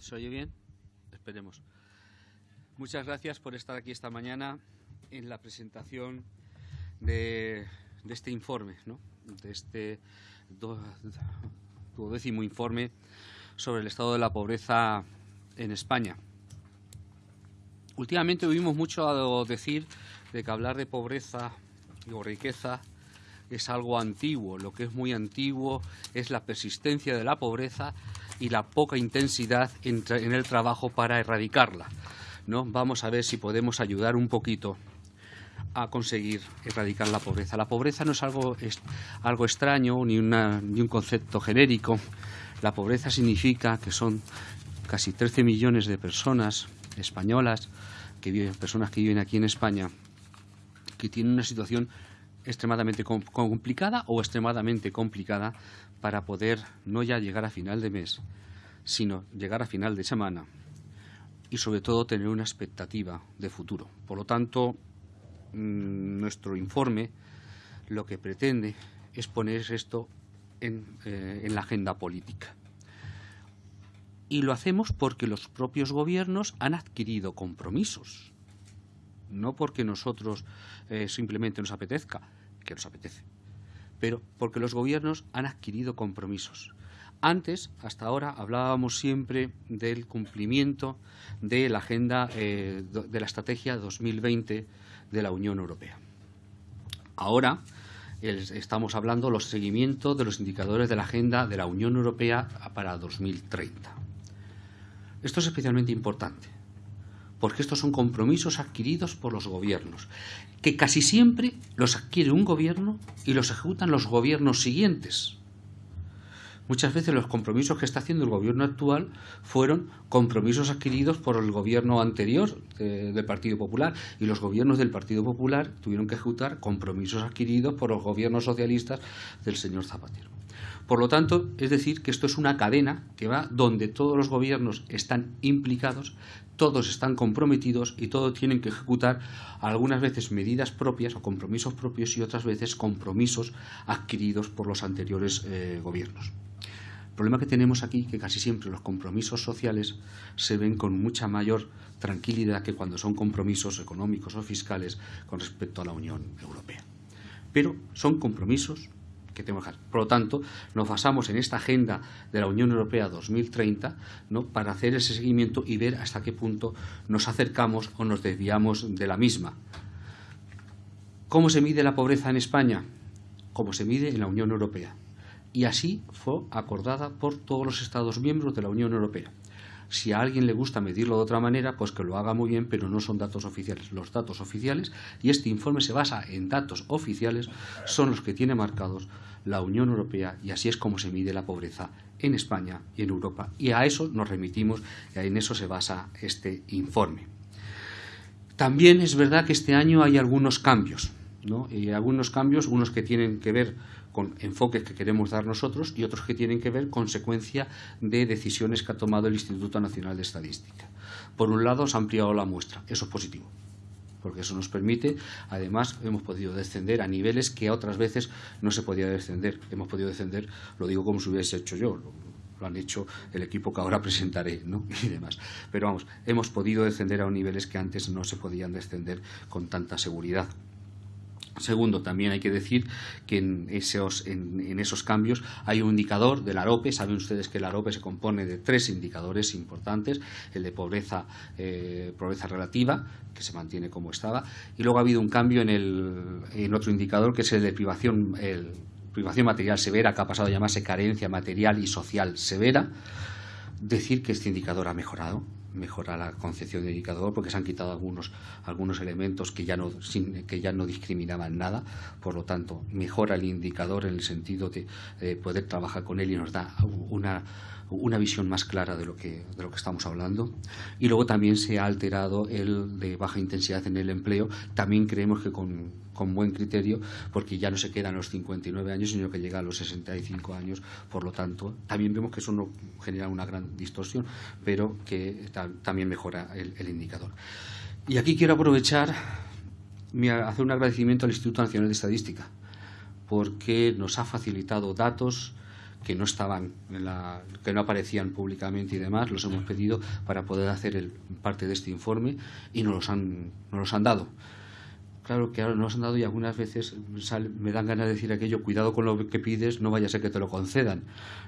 ¿Se oye bien? Esperemos. Muchas gracias por estar aquí esta mañana en la presentación de, este informe, ¿no? de este duodécimo informe sobre el estado de la pobreza en España. Últimamente oímos mucho a decir de que hablar de pobreza o riqueza es algo antiguo. Lo que es muy antiguo es la persistencia de la pobreza y la poca intensidad en, el trabajo para erradicarla. ¿no? Vamos a ver si podemos ayudar un poquito a conseguir erradicar la pobreza. La pobreza no es algo, algo extraño ni, ni un concepto genérico. La pobreza significa que son casi 13 millones de personas españolas, que viven, personas que viven aquí en España, que tienen una situación extremadamente complicada o extremadamente complicada para poder no ya llegar a final de mes, sino llegar a final de semana y sobre todo tener una expectativa de futuro. Por lo tanto, mm, nuestro informe lo que pretende es poner esto en, eh, en la agenda política. Y lo hacemos porque los propios gobiernos han adquirido compromisos no porque nosotros eh, simplemente nos apetezca, que nos apetece, pero porque los gobiernos han adquirido compromisos. Antes, hasta ahora, hablábamos siempre del cumplimiento de la agenda eh, de la estrategia 2020 de la Unión Europea. Ahora estamos hablando de los seguimientos de los indicadores de la agenda de la Unión Europea para 2030. Esto es especialmente importante porque estos son compromisos adquiridos por los gobiernos, que casi siempre los adquiere un gobierno y los ejecutan los gobiernos siguientes. Muchas veces los compromisos que está haciendo el gobierno actual fueron compromisos adquiridos por el gobierno anterior del Partido Popular y los gobiernos del Partido Popular tuvieron que ejecutar compromisos adquiridos por los gobiernos socialistas del señor Zapatero. Por lo tanto, es decir, que esto es una cadena que va donde todos los gobiernos están implicados, todos están comprometidos y todos tienen que ejecutar algunas veces medidas propias o compromisos propios y otras veces compromisos adquiridos por los anteriores eh, gobiernos. El problema que tenemos aquí es que casi siempre los compromisos sociales se ven con mucha mayor tranquilidad que cuando son compromisos económicos o fiscales con respecto a la Unión Europea. Pero son compromisos por lo tanto, nos basamos en esta agenda de la Unión Europea 2030 ¿no? para hacer ese seguimiento y ver hasta qué punto nos acercamos o nos desviamos de la misma. ¿Cómo se mide la pobreza en España? Como se mide en la Unión Europea. Y así fue acordada por todos los Estados miembros de la Unión Europea. Si a alguien le gusta medirlo de otra manera, pues que lo haga muy bien, pero no son datos oficiales. Los datos oficiales, y este informe se basa en datos oficiales, son los que tiene marcados la Unión Europea y así es como se mide la pobreza en España y en Europa. Y a eso nos remitimos y en eso se basa este informe. También es verdad que este año hay algunos cambios, ¿no? y algunos cambios, unos que tienen que ver con enfoques que queremos dar nosotros y otros que tienen que ver consecuencia de decisiones que ha tomado el Instituto Nacional de Estadística. Por un lado, se ha ampliado la muestra, eso es positivo, porque eso nos permite, además, hemos podido descender a niveles que otras veces no se podía descender. Hemos podido descender, lo digo como si hubiese hecho yo, lo han hecho el equipo que ahora presentaré ¿no? y demás. Pero vamos, hemos podido descender a niveles que antes no se podían descender con tanta seguridad. Segundo, también hay que decir que en esos, en, esos cambios hay un indicador del AROPE. Saben ustedes que el AROPE se compone de tres indicadores importantes. El de pobreza, eh, pobreza relativa, que se mantiene como estaba. Y luego ha habido un cambio en, el, en otro indicador, que es el de privación, el, privación material severa, que ha pasado a llamarse carencia material y social severa. Decir que este indicador ha mejorado mejora la concepción de indicador porque se han quitado algunos, algunos elementos que ya, no, que ya no discriminaban nada, por lo tanto mejora el indicador en el sentido de poder trabajar con él y nos da una, una visión más clara de lo, que, de lo que estamos hablando. Y luego también se ha alterado el de baja intensidad en el empleo, también creemos que con, con buen criterio, porque ya no se quedan los 59 años, sino que llega a los 65 años, por lo tanto, también vemos que eso no genera una gran distorsión, pero que también mejora el, indicador. Y aquí quiero aprovechar, hacer un agradecimiento al Instituto Nacional de Estadística, porque nos ha facilitado datos que no estaban que no aparecían públicamente y demás, los hemos pedido para poder hacer el, parte de este informe y nos los han, nos los han dado claro que ahora nos han dado y algunas veces me dan ganas de decir aquello, cuidado con lo que pides, no vaya a ser que te lo concedan.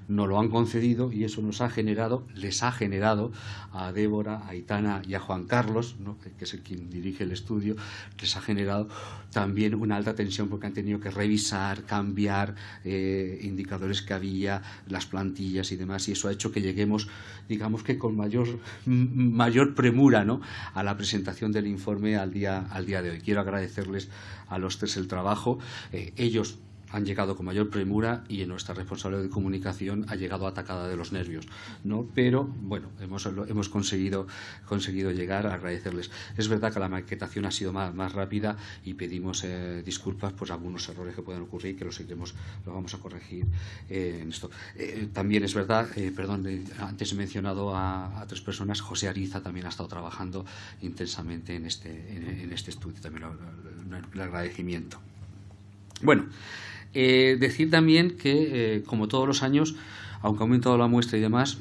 No lo han concedido y eso nos ha generado, les ha generado a Débora, a Aitana y a Juan Carlos, que es el quien dirige el estudio, les ha generado también una alta tensión porque han tenido que revisar, cambiar eh, indicadores que había, las plantillas y demás, y eso ha hecho que lleguemos, digamos que con mayor, mayor premura ¿no? a la presentación del informe al día, al día de hoy. Quiero agradecer agradecerles a los tres el trabajo. Eh, ellos han llegado con mayor premura y nuestra responsable de comunicación ha llegado atacada de los nervios, ¿no? Pero bueno, hemos, hemos conseguido, conseguido llegar a agradecerles. Es verdad que la maquetación ha sido más, más rápida y pedimos eh, disculpas por algunos errores que pueden ocurrir que los seguiremos, lo vamos a corregir eh, en esto. también es verdad, perdón, antes he mencionado a, tres personas, José Ariza también ha estado trabajando intensamente en este, en, este estudio, también el agradecimiento. Bueno, eh, decir también que, eh, como todos los años, aunque ha aumentado la muestra y demás,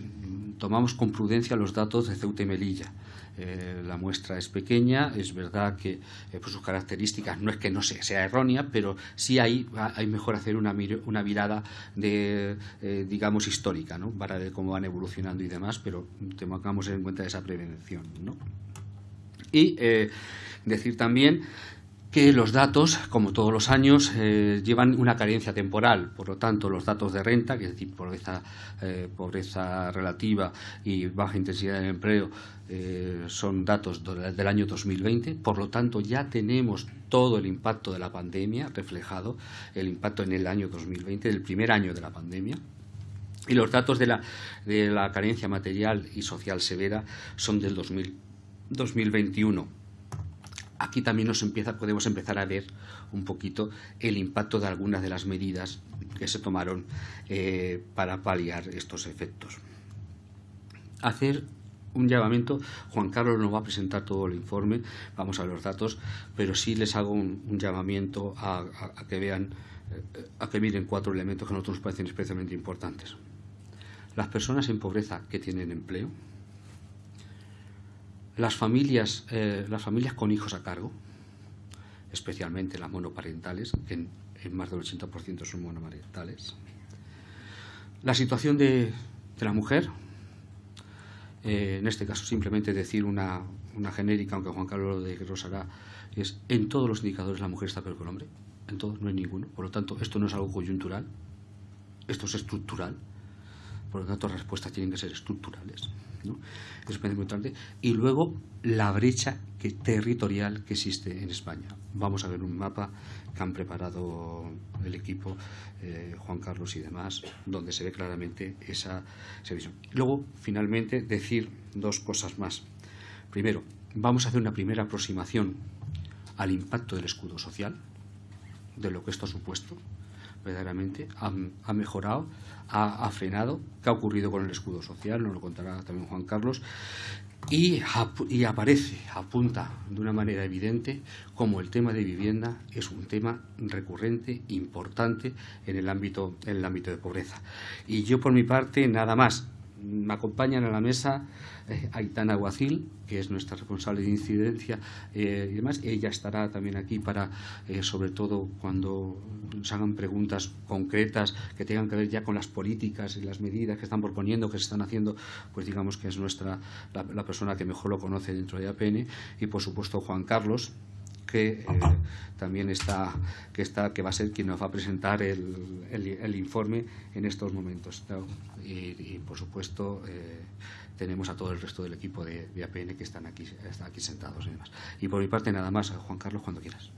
tomamos con prudencia los datos de Ceuta y Melilla. Eh, la muestra es pequeña, es verdad que por sus características no es que no sea, errónea, pero sí hay, hay mejor hacer una, mirada de, digamos, histórica, ¿no? para ver cómo van evolucionando y demás, pero tengamos en cuenta esa prevención. ¿no? Y decir también que los datos, como todos los años, eh, llevan una carencia temporal. Por lo tanto, los datos de renta, que es decir, pobreza, eh, pobreza relativa y baja intensidad del empleo, eh, son datos del año 2020. Por lo tanto, ya tenemos todo el impacto de la pandemia reflejado, el impacto en el año 2020, del primer año de la pandemia. Y los datos de la, de la carencia material y social severa son del 2021 aquí también podemos empezar a ver un poquito el impacto de algunas de las medidas que se tomaron eh, para paliar estos efectos. Hacer un llamamiento, Juan Carlos nos va a presentar todo el informe, vamos a los datos, pero sí les hago un, llamamiento a, que vean, eh, a que miren cuatro elementos que a nosotros nos parecen especialmente importantes. Las personas en pobreza que tienen empleo, las familias, eh, las familias con hijos a cargo, especialmente las monoparentales, que en, más del 80% son monoparentales. La situación de, la mujer, eh, en este caso simplemente decir una, genérica, aunque Juan Carlos de Rosará, es en todos los indicadores la mujer está peor que el hombre, en todos, no hay ninguno. Por lo tanto, esto no es algo coyuntural, esto es estructural. Por lo tanto, las respuestas tienen que ser estructurales. ¿No? Y luego la brecha territorial que existe en España. Vamos a ver un mapa que han preparado el equipo, eh, Juan Carlos y demás, donde se ve claramente esa, esa visión. Luego, finalmente, decir dos cosas más. Primero, vamos a hacer una primera aproximación al impacto del escudo social, de lo que esto ha supuesto, verdaderamente, ha, mejorado, ha, frenado. ¿Qué ha ocurrido con el escudo social? Nos lo contará también Juan Carlos. Y, y, aparece, apunta de una manera evidente como el tema de vivienda es un tema recurrente, importante en el ámbito, en el ámbito de pobreza. Y yo por mi parte nada más me acompañan a la mesa eh, Aitana Guacil, que es nuestra responsable de incidencia eh, y demás. Ella estará también aquí para, eh, sobre todo, cuando nos hagan preguntas concretas que tengan que ver ya con las políticas y las medidas que están proponiendo, que se están haciendo, pues digamos que es nuestra la, persona que mejor lo conoce dentro de APN. Y, por supuesto, Juan Carlos, que también está que está que va a ser quien nos va a presentar el, el, informe en estos momentos y, por supuesto tenemos a todo el resto del equipo de, APN que están aquí, están aquí sentados y demás. Y por mi parte nada más, Juan Carlos, cuando quieras.